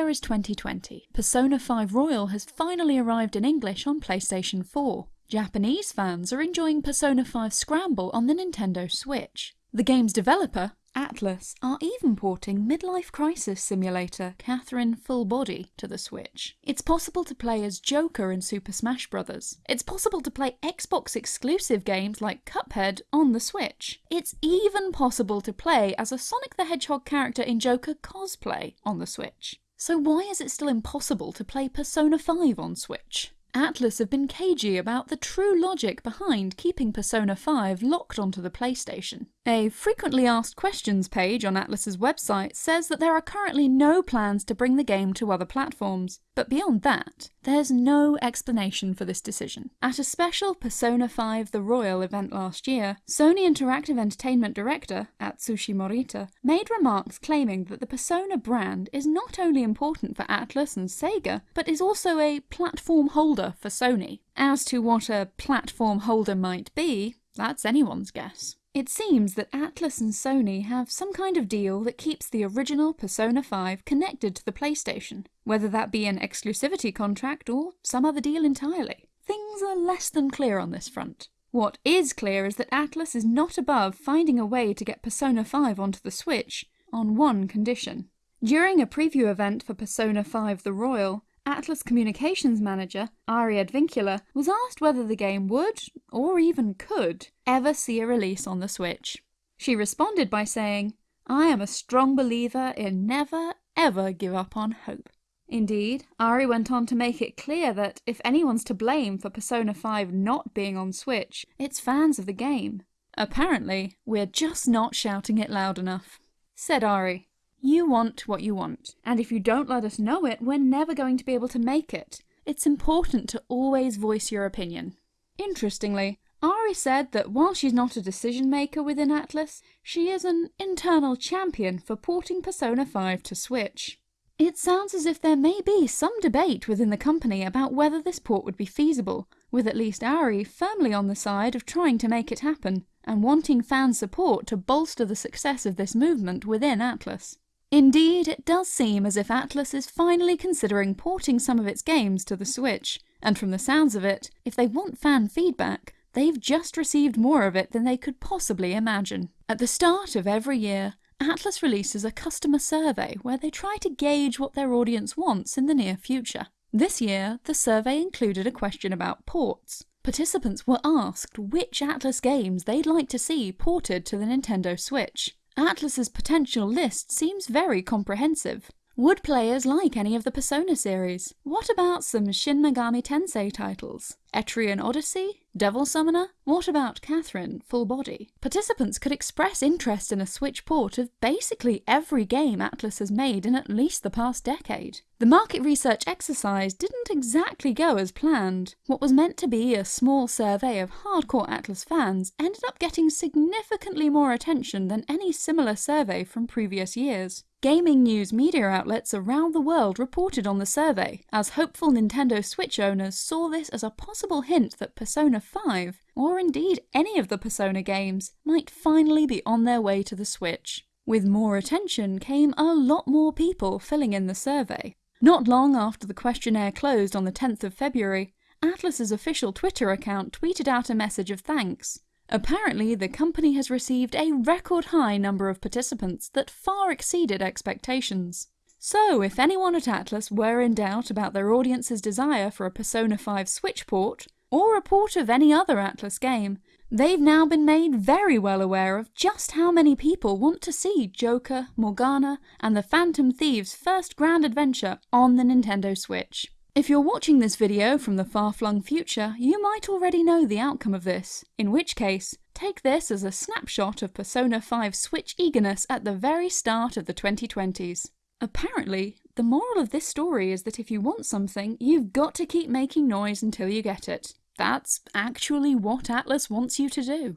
year is 2020. Persona 5 Royal has finally arrived in English on PlayStation 4. Japanese fans are enjoying Persona 5 Scramble on the Nintendo Switch. The game's developer, Atlus, are even porting Midlife Crisis Simulator Catherine Full Body to the Switch. It's possible to play as Joker in Super Smash Bros. It's possible to play Xbox exclusive games like Cuphead on the Switch. It's even possible to play as a Sonic the Hedgehog character in Joker cosplay on the Switch. So why is it still impossible to play Persona 5 on Switch? Atlus have been cagey about the true logic behind keeping Persona 5 locked onto the PlayStation. A frequently asked questions page on Atlus's website says that there are currently no plans to bring the game to other platforms, but beyond that, there's no explanation for this decision. At a special Persona 5 The Royal event last year, Sony Interactive Entertainment director, Atsushi Morita, made remarks claiming that the Persona brand is not only important for Atlus and Sega, but is also a platform holder for Sony. As to what a platform holder might be, that's anyone's guess. It seems that Atlus and Sony have some kind of deal that keeps the original Persona 5 connected to the PlayStation, whether that be an exclusivity contract or some other deal entirely. Things are less than clear on this front. What is clear is that Atlus is not above finding a way to get Persona 5 onto the Switch, on one condition. During a preview event for Persona 5 The Royal, Atlus communications manager, Ari Advincula, was asked whether the game would, or even could, ever see a release on the Switch. She responded by saying, I am a strong believer in never, ever give up on hope. Indeed, Ari went on to make it clear that if anyone's to blame for Persona 5 not being on Switch, it's fans of the game. Apparently, we're just not shouting it loud enough. Said Ari, you want what you want, and if you don't let us know it, we're never going to be able to make it. It's important to always voice your opinion. Interestingly, Ari said that while she's not a decision maker within Atlus, she is an internal champion for porting Persona 5 to Switch. It sounds as if there may be some debate within the company about whether this port would be feasible, with at least Ari firmly on the side of trying to make it happen, and wanting fan support to bolster the success of this movement within Atlus. Indeed, it does seem as if Atlus is finally considering porting some of its games to the Switch, and from the sounds of it, if they want fan feedback, they've just received more of it than they could possibly imagine. At the start of every year, Atlus releases a customer survey where they try to gauge what their audience wants in the near future. This year, the survey included a question about ports. Participants were asked which Atlus games they'd like to see ported to the Nintendo Switch. Atlus's potential list seems very comprehensive. Would players like any of the Persona series? What about some Shin Megami Tensei titles? Etrian Odyssey? Devil Summoner? What about Catherine, Full Body? Participants could express interest in a Switch port of basically every game Atlus has made in at least the past decade. The market research exercise didn't exactly go as planned. What was meant to be a small survey of hardcore Atlus fans ended up getting significantly more attention than any similar survey from previous years. Gaming news media outlets around the world reported on the survey, as hopeful Nintendo Switch owners saw this as a possible hint that Persona 5, or indeed any of the Persona games, might finally be on their way to the Switch. With more attention came a lot more people filling in the survey. Not long after the questionnaire closed on the 10th of February, Atlus's official Twitter account tweeted out a message of thanks. Apparently, the company has received a record high number of participants that far exceeded expectations. So, if anyone at Atlus were in doubt about their audience's desire for a Persona 5 Switch port, or a port of any other Atlus game, they've now been made very well aware of just how many people want to see Joker, Morgana, and the Phantom Thieves' first grand adventure on the Nintendo Switch. If you're watching this video from the far-flung future, you might already know the outcome of this, in which case, take this as a snapshot of Persona 5 Switch eagerness at the very start of the 2020s. Apparently, the moral of this story is that if you want something, you've got to keep making noise until you get it. That's actually what Atlus wants you to do.